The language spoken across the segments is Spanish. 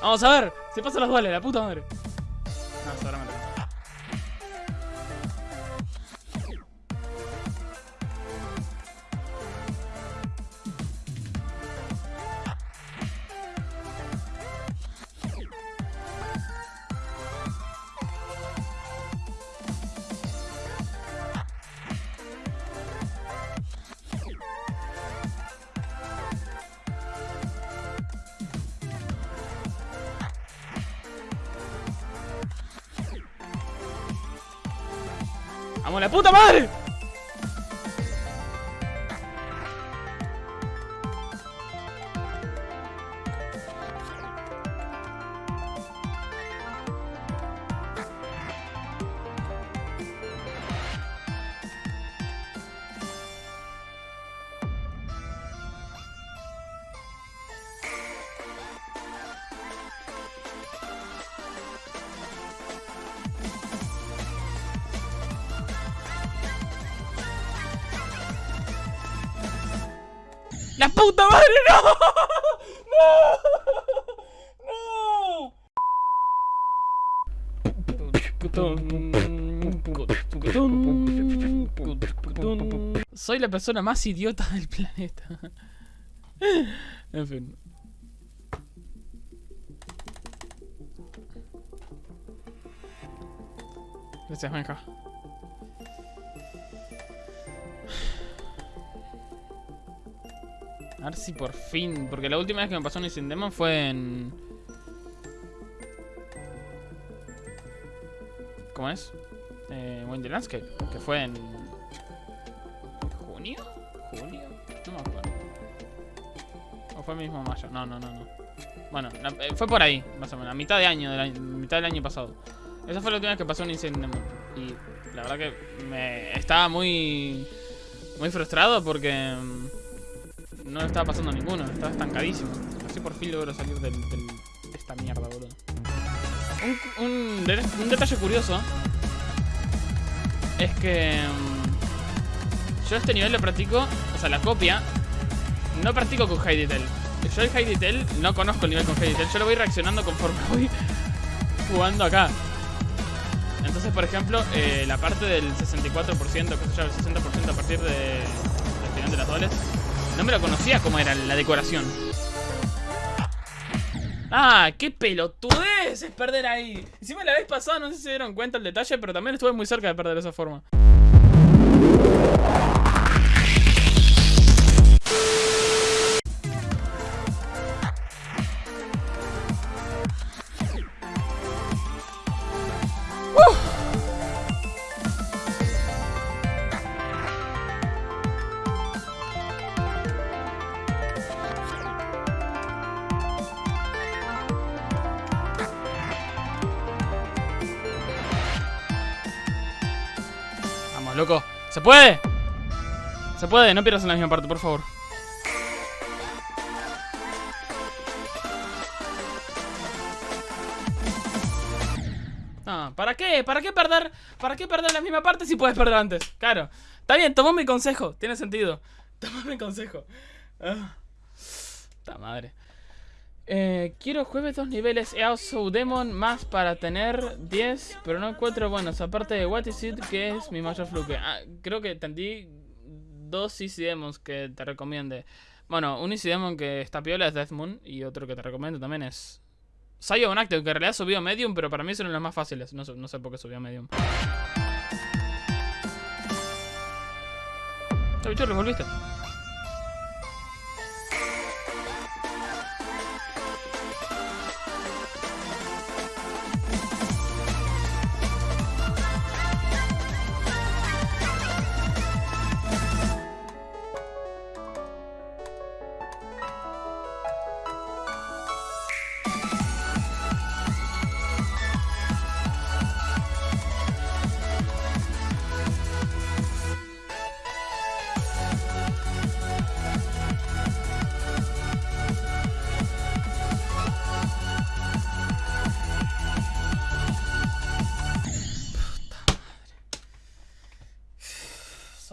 Vamos a ver. Se pasan los duales, la puta madre. ¡Vamos, la puta madre! ¡La puta madre! ¡No! ¡No! ¡No! Soy la persona más idiota del planeta. En fin. Gracias, Benja. A ver si por fin. Porque la última vez que me pasó un Sin Demon fue en. ¿Cómo es? Eh, Wind the Landscape. Que fue en. ¿Junio? ¿Junio? No me acuerdo. ¿O fue mismo mayo? No, no, no, no. Bueno, la- eh, fue por ahí, más o menos. A mitad de año, del año- mitad del año pasado. Esa fue la última vez que pasó un Demon. Y la verdad que me estaba muy. Muy frustrado porque. No le estaba pasando a ninguno, estaba estancadísimo. Así por fin logro salir del, de esta mierda, boludo. Un, un de- un detalle curioso es que mm, yo este nivel lo practico, o sea, la copia, no practico con High Detail. Yo el High Detail no conozco el nivel con High Detail, yo lo voy reaccionando conforme voy jugando acá. Entonces, por ejemplo, eh, la parte del 64%, que se el 60% a partir de, del final de las dobles, no me lo conocía cómo era la decoración. ¡Ah! ¡Qué pelotudez es perder ahí! Encima la vez pasada, no sé si se dieron cuenta el detalle, pero también estuve muy cerca de perder de esa forma. ¡Se puede! Se puede, no pierdas en la misma parte, por favor. ¿para qué? ¿Para qué perder? ¿Para qué perder la misma parte si puedes perder antes? Claro. Está bien, tomó mi consejo. Tiene sentido. Tomó mi consejo. Ah. Madre. Eh, quiero jueves dos niveles EASO Demon más para tener 10, pero no encuentro buenos. Aparte de What is It, que es mi mayor fluke. Ah, creo que entendí dos Easy Demons que te recomiende. Bueno, un Easy Demon que está piola es Death Moon y otro que te recomiendo también es Scion Active, que en realidad subió a Medium, pero para mí son los más fáciles. No, sé- por qué subió a Medium. Bicho, volviste.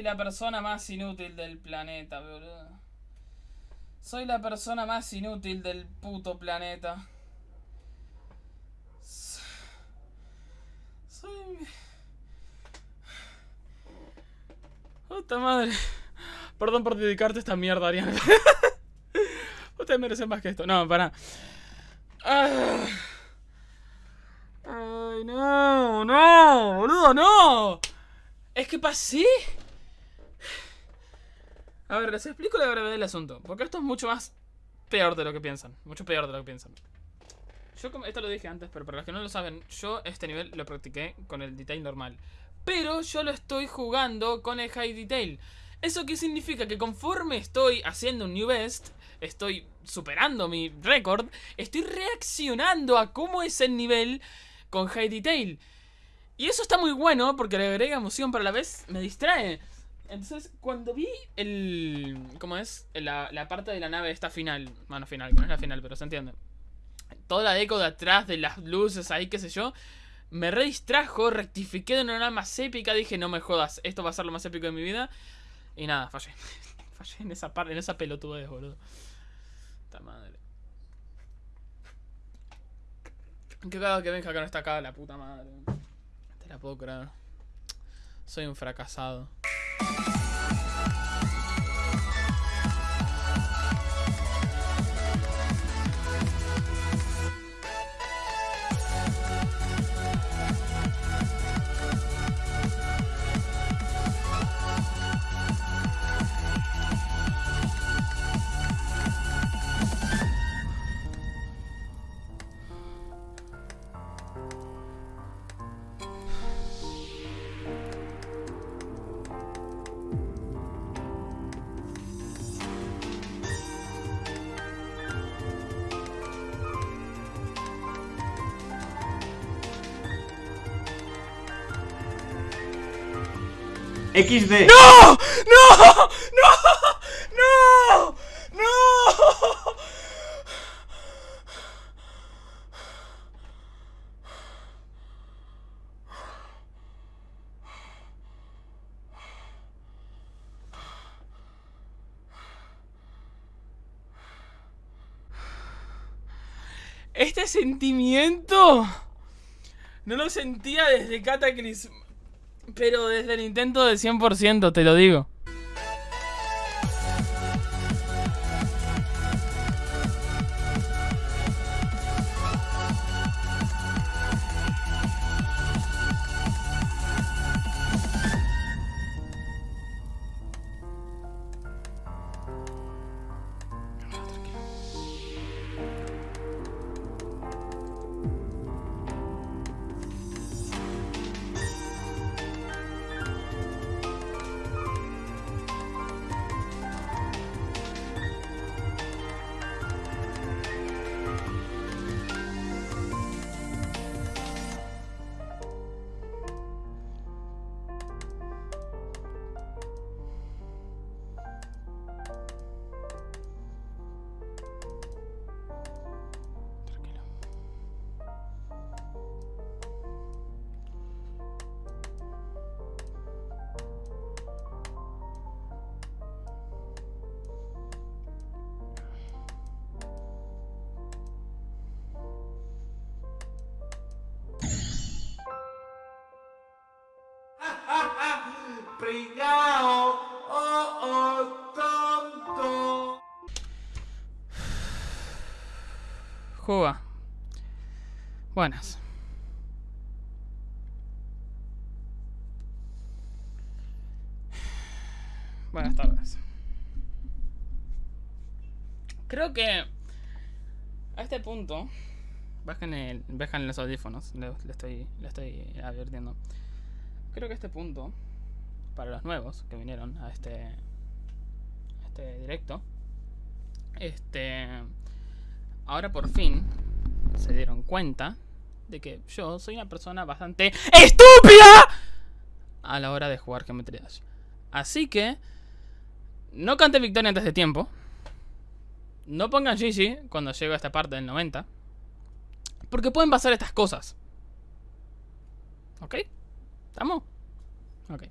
Soy la persona más inútil del planeta, boludo. Soy la persona más inútil del puto planeta. Soy... Puta madre. Perdón por dedicarte a esta mierda, Ariana. Ustedes merecen más que esto. No, para. Ay, no, no, boludo, no. Es que pasé. A ver, les explico la gravedad del asunto. Porque esto es mucho más peor de lo que piensan. Mucho peor de lo que piensan. Yo, como esto lo dije antes, pero para los que no lo saben, yo este nivel lo practiqué con el detail normal. Pero yo lo estoy jugando con el high detail. ¿Eso qué significa? Que conforme estoy haciendo un new best, estoy superando mi récord, estoy reaccionando a cómo es el nivel con high detail. Y eso está muy bueno porque le agrega emoción, pero a la vez me distrae. Entonces, cuando vi el... ¿Cómo es? La, la parte de la nave esta final. Bueno, final, que no es la final, pero se entiende. Toda la eco de atrás, de las luces ahí, qué sé yo. Me redistrajo, rectifiqué de una manera más épica. Dije, no me jodas, esto va a ser lo más épico de mi vida. Y nada, fallé. fallé en esa parte, en esa pelotudez, boludo. Esta madre. Qué cagado que Benja que no está acá, la puta madre. Te la puedo creer. Soy un fracasado. XD. ¡No! ¡No! ¡No! ¡No! ¡No! Este sentimiento no lo sentía desde Cataclysm. Pero desde el intento del 100%, te lo digo. Juga. Buenas. Buenas tardes. Creo que a este punto bajen, el, bajen los audífonos, le, le estoy, le estoy advirtiendo. Creo que a este punto, para los nuevos que vinieron a este, a este directo, este, ahora por fin se dieron cuenta de que yo soy una persona bastante estúpida a la hora de jugar Geometry Dash. Así que no cante victoria antes de tiempo. No pongan GG cuando llego a esta parte del 90. Porque pueden pasar estas cosas. ¿Ok? ¿Estamos? Ok.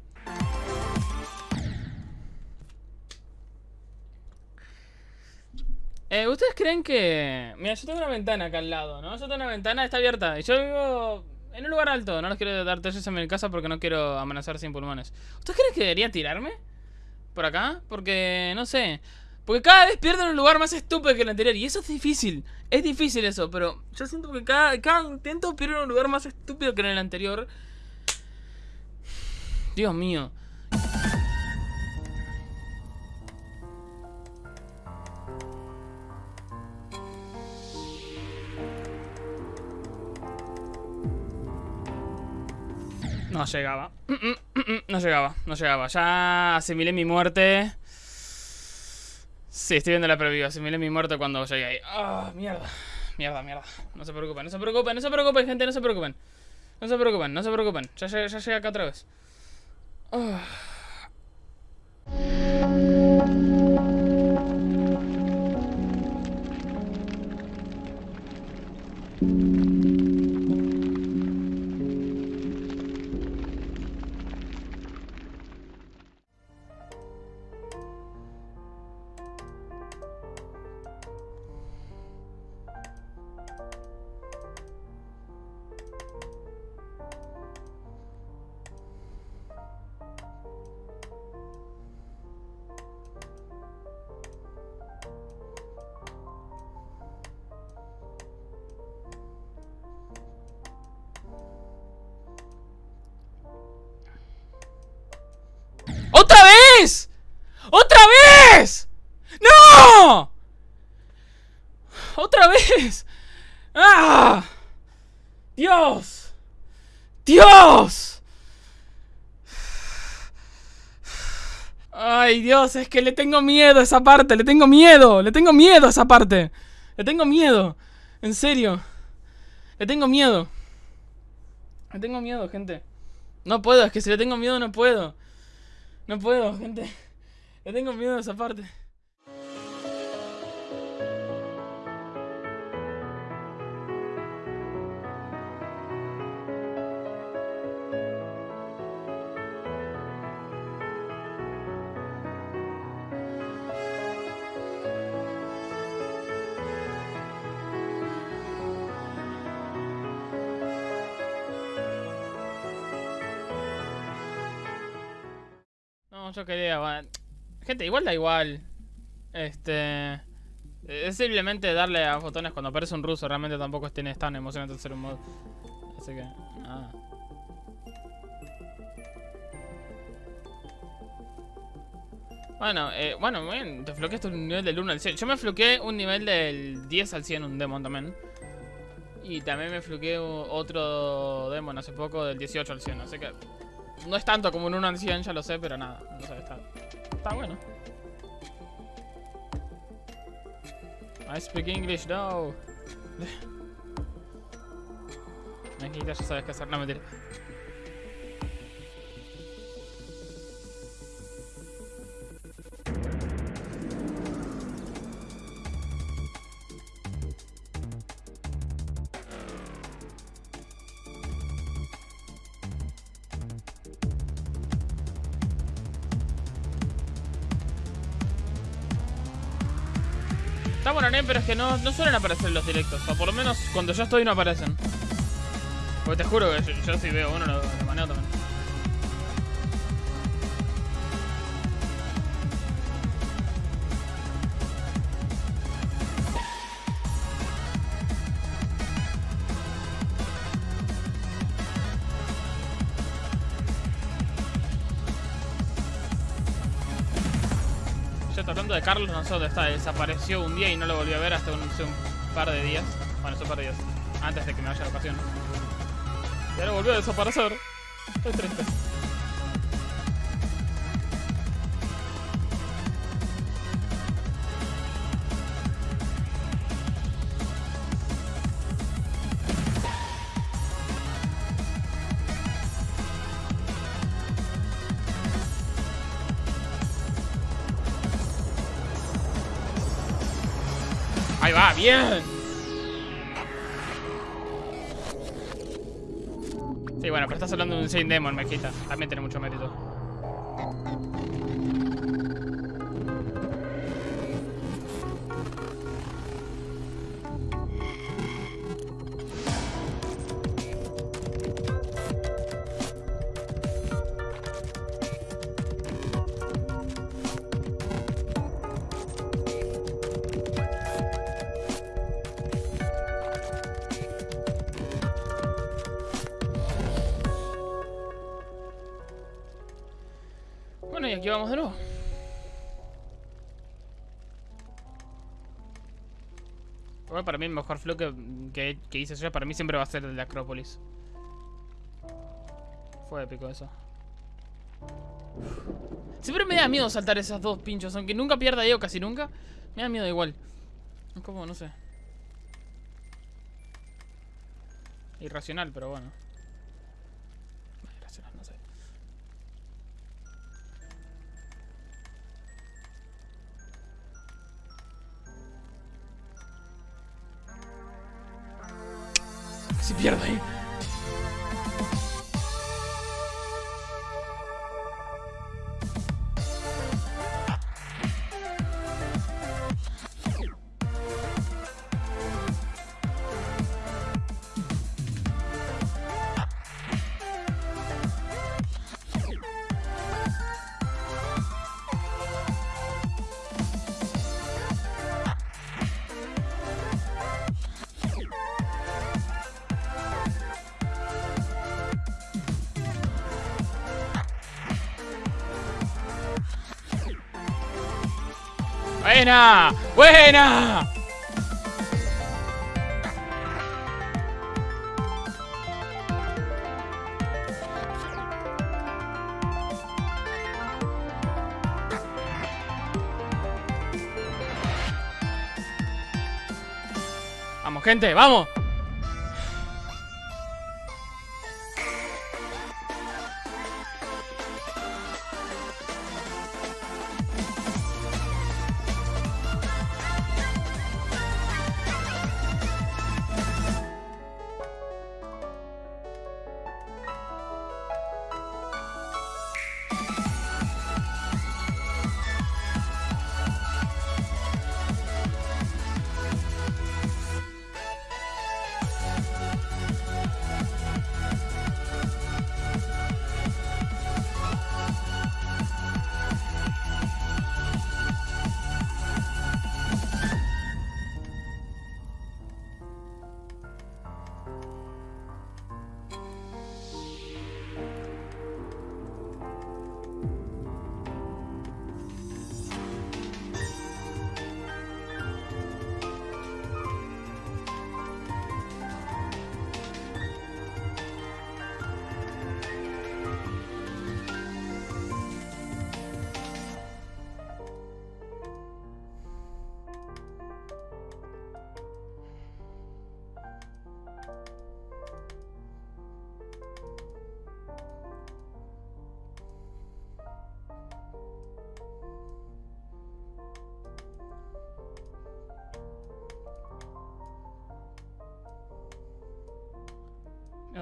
Eh, ¿Ustedes creen que...? Mira, yo tengo una ventana acá al lado, ¿no? Yo tengo una ventana, está abierta. Y yo vivo en un lugar alto. No les quiero dar detalles en mi casa porque no quiero amenazar sin pulmones. ¿Ustedes creen que debería tirarme? ¿Por acá? Porque, no sé... Porque cada vez pierden un lugar más estúpido que el anterior. Y eso es difícil. Es difícil eso, pero yo siento que cada, cada intento pierden un lugar más estúpido que en el anterior. Dios mío. No llegaba. No llegaba, no llegaba. Ya asimilé mi muerte. Sí, estoy viendo la preview. Asimilé mi muerte cuando llegué ahí. Ah, mierda. Mierda, mierda. No se preocupen, no se preocupen, no se preocupen, gente, no se preocupen. No se preocupen, no se preocupen. Ya, ya, ya llegué acá otra vez. Ah. ¡Ah! ¡Dios! ¡Dios! Ay, Dios, es que le tengo miedo a esa parte, le tengo miedo, le tengo miedo a esa parte. Le tengo miedo, en serio. Le tengo miedo. Le tengo miedo, gente. No puedo, es que si le tengo miedo no puedo. No puedo, gente. Le tengo miedo a esa parte. No, yo quería. bueno, Gente, igual da igual. Este. Es simplemente darle a botones cuando aparece un ruso. Realmente tampoco es, tan emocionante hacer un mod. Así que. Nada. Bueno, eh, bueno, bien. Te floqueaste un nivel del 1 al 100. Yo me floqueé un nivel del 10 al 100, un demon también. Y también me floqueé otro demon hace poco del 18 al 100. Así que. No es tanto como un 1 al 100, ya lo sé, pero nada. No sé, está, está bueno. I speak English, no. Mejita, ya sabes qué hacer. No, mentira. Pero es que no, no suelen aparecer en los directos. O por lo menos cuando yo estoy no aparecen. Porque te juro que yo, yo si veo uno lo, lo maneo también. Carlos, no sé dónde está. Desapareció un día y no lo volví a ver hasta un, un par de días. Bueno, hace un par de días. Antes de que me vaya de ocasión. Y ahora volvió a desaparecer. Estoy triste. Ahí va, bien. Sí, bueno, pero estás hablando de un Saint Demon, Mejita. También tiene mucho mérito. Que vamos de nuevo. Bueno, para mí el mejor flow que hice yo, para mí siempre va a ser el de Acrópolis. Fue épico eso. Siempre me da miedo saltar esas dos pinchos, aunque nunca pierda yo, casi nunca. Me da miedo igual. Es como, no sé. Irracional, pero bueno. quiero ir. ¡Buena! ¡Buena! Vamos, gente, vamos.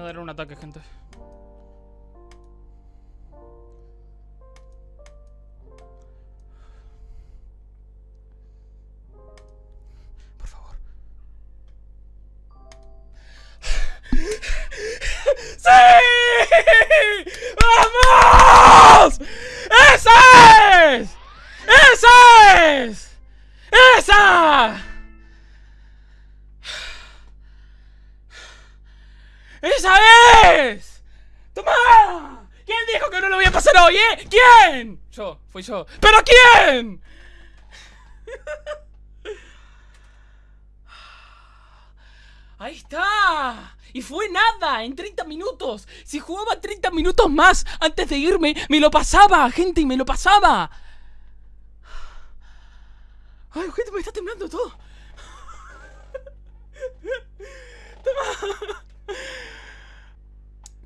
Voy a dar un ataque, gente. Por favor. ¡Sí! ¡Vamos! ¡Esa es! ¡Esa es! ¡Esa! ¡Esa es! ¡Toma! ¿Quién dijo que no lo voy a pasar hoy, eh? ¿Quién? Yo, fui yo. ¿Pero quién? Ahí está. Y fue nada, en 30 minutos. Si jugaba 30 minutos más antes de irme, me lo pasaba, gente, y me lo pasaba. Ay, gente, me está temblando todo. Toma.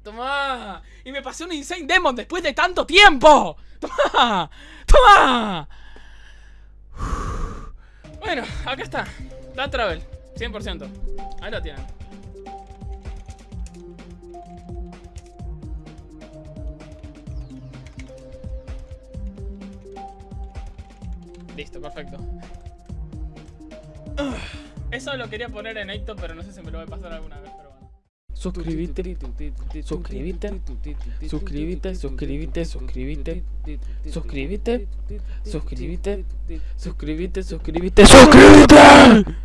Toma. Y me pasé un Insane Demon después de tanto tiempo. Toma. Toma. Bueno, acá está. Da Travel. 100%. Ahí lo tienen. Listo, perfecto. Eso lo quería poner en Aito, pero no sé si me lo voy a pasar alguna vez, suscríbete, suscríbete, suscríbete, suscríbete, suscríbete, suscríbete, suscríbete, suscríbete, suscríbete, suscríbete.